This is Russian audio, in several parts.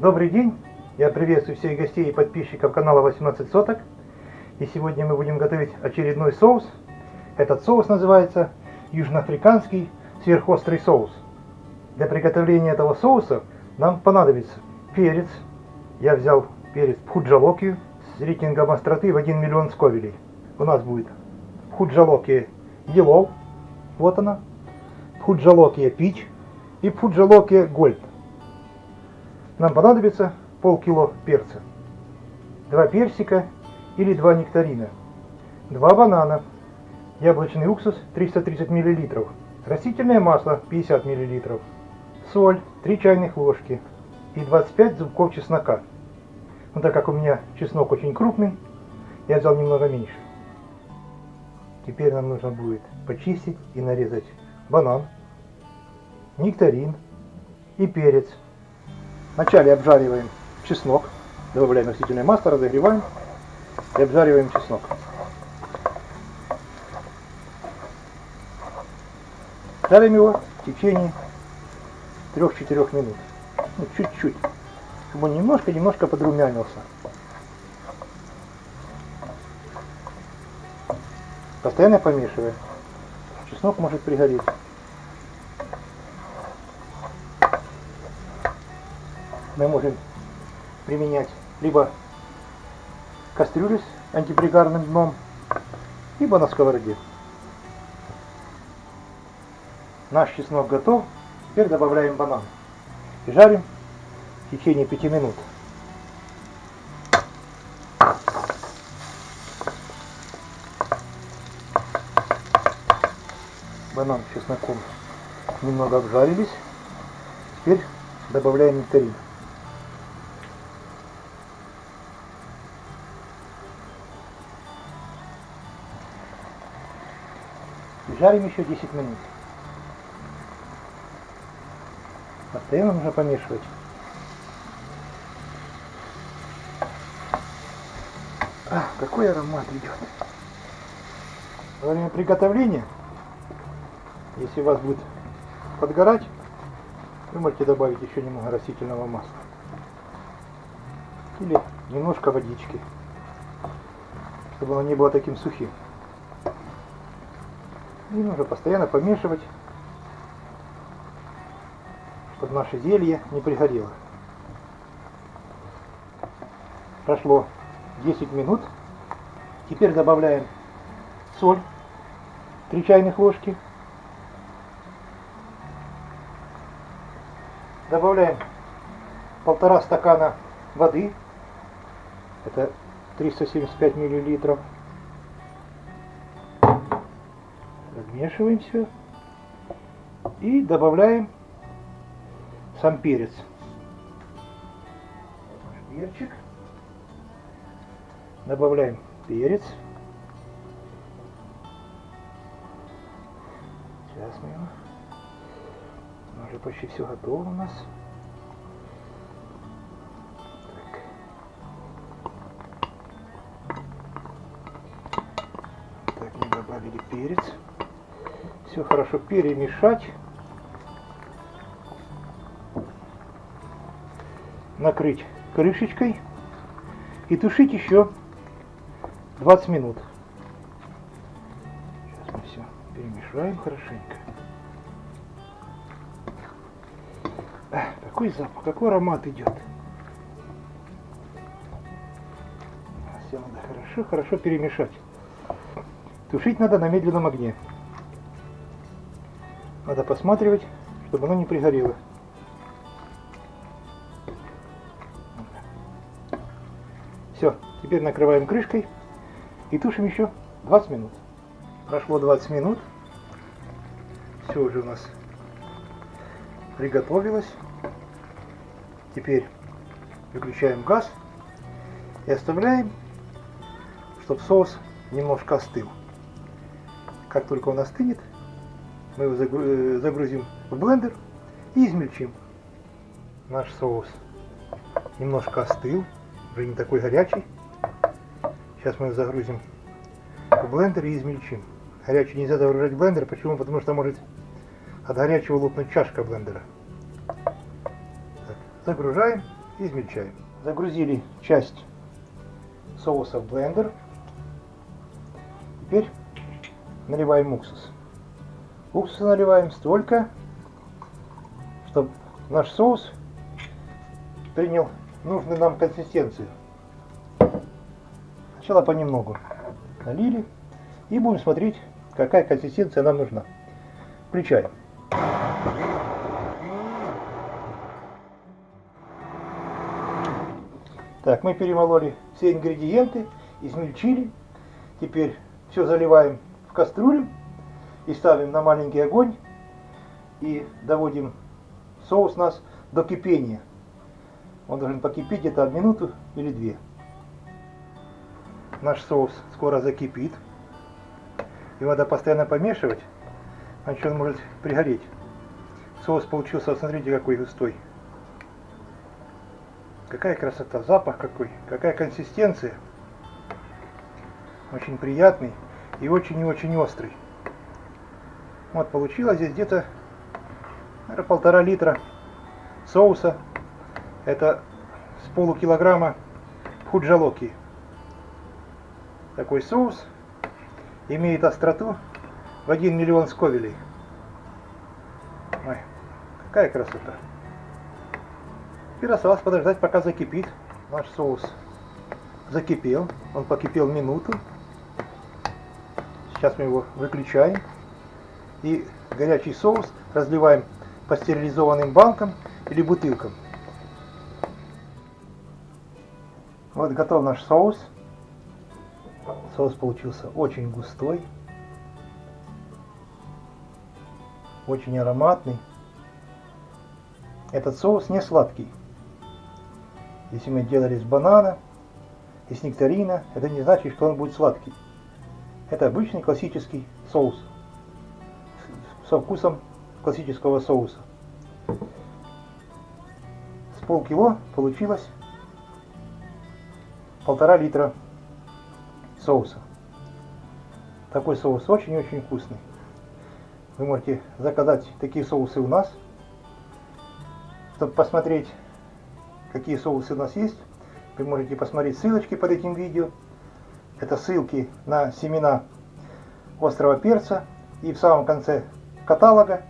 Добрый день! Я приветствую всех гостей и подписчиков канала 18 соток. И сегодня мы будем готовить очередной соус. Этот соус называется южноафриканский сверхострый соус. Для приготовления этого соуса нам понадобится перец. Я взял перец пхуджалоки с рейтингом остроты в 1 миллион сковелей. У нас будет пхуджалоки Yellow, вот она, пхуджалоки Peach и пхуджалоки Gold. Нам понадобится полкило перца, два персика или два нектарина, два банана, яблочный уксус 330 мл, растительное масло 50 мл, соль 3 чайных ложки и 25 зубков чеснока. Но так как у меня чеснок очень крупный, я взял немного меньше. Теперь нам нужно будет почистить и нарезать банан, нектарин и перец. Вначале обжариваем чеснок, добавляем растительное масло, разогреваем и обжариваем чеснок. Жарим его в течение 3-4 минут. Ну, чуть-чуть, чтобы он немножко-немножко подрумянился. Постоянно помешиваем. Чеснок может пригореть. Мы можем применять либо кастрюлю с антипригарным дном, либо на сковороде. Наш чеснок готов. Теперь добавляем банан. И жарим в течение 5 минут. банан с чесноком немного обжарились. Теперь добавляем нектарин. Жарим еще 10 минут. Постоянно нужно помешивать. А, какой аромат идет. Во время приготовления если у вас будет подгорать, вы можете добавить еще немного растительного масла. Или немножко водички, чтобы оно не было таким сухим. И нужно постоянно помешивать, чтобы наше зелье не пригорело. Прошло 10 минут. Теперь добавляем соль, 3 чайных ложки, Добавляем полтора стакана воды. Это 375 миллилитров. Размешиваем все. И добавляем сам перец. Перчик. Добавляем перец. Сейчас мы его уже почти все готово у нас. Так. так, мы добавили перец. Все хорошо перемешать. Накрыть крышечкой и тушить еще 20 минут. Сейчас мы все перемешаем хорошенько. какой запах, какой аромат идет. Все надо хорошо, хорошо перемешать. Тушить надо на медленном огне. Надо посматривать, чтобы оно не пригорело. Все, теперь накрываем крышкой и тушим еще 20 минут. Прошло 20 минут. Все уже у нас приготовилось. Теперь выключаем газ и оставляем, чтобы соус немножко остыл. Как только он остынет, мы его э, загрузим в блендер и измельчим. Наш соус немножко остыл, уже не такой горячий. Сейчас мы его загрузим в блендер и измельчим. Горячий нельзя загружать в блендер. Почему? Потому что может от горячего лопнуть чашка блендера. Загружаем измельчаем. Загрузили часть соуса в блендер. Теперь наливаем уксус. Уксуса наливаем столько, чтобы наш соус принял нужную нам консистенцию. Сначала понемногу налили и будем смотреть, какая консистенция нам нужна. Включаем. Так, мы перемололи все ингредиенты, измельчили. Теперь все заливаем в кастрюлю и ставим на маленький огонь и доводим соус нас до кипения. Он должен покипеть где-то минуту или две. Наш соус скоро закипит. Его надо постоянно помешивать, иначе он может пригореть. Соус получился, смотрите, какой густой. Какая красота, запах какой, какая консистенция. Очень приятный и очень и очень острый. Вот получилось здесь где-то полтора литра соуса. Это с полукилограмма худжалоки. Такой соус имеет остроту в 1 миллион сковелей. Ой, какая красота. Теперь осталось подождать, пока закипит. Наш соус закипел. Он покипел минуту. Сейчас мы его выключаем. И горячий соус разливаем по стерилизованным банкам или бутылкам. Вот готов наш соус. Соус получился очень густой. Очень ароматный. Этот соус не сладкий. Если мы делали с банана и с нектарина, это не значит, что он будет сладкий. Это обычный классический соус со вкусом классического соуса. С полкило получилось полтора литра соуса. Такой соус очень-очень вкусный. Вы можете заказать такие соусы у нас. Чтобы посмотреть какие соусы у нас есть, вы можете посмотреть ссылочки под этим видео. Это ссылки на семена острого перца. И в самом конце каталога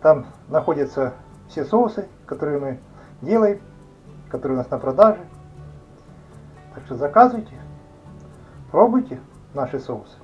там находятся все соусы, которые мы делаем, которые у нас на продаже. Так что заказывайте, пробуйте наши соусы.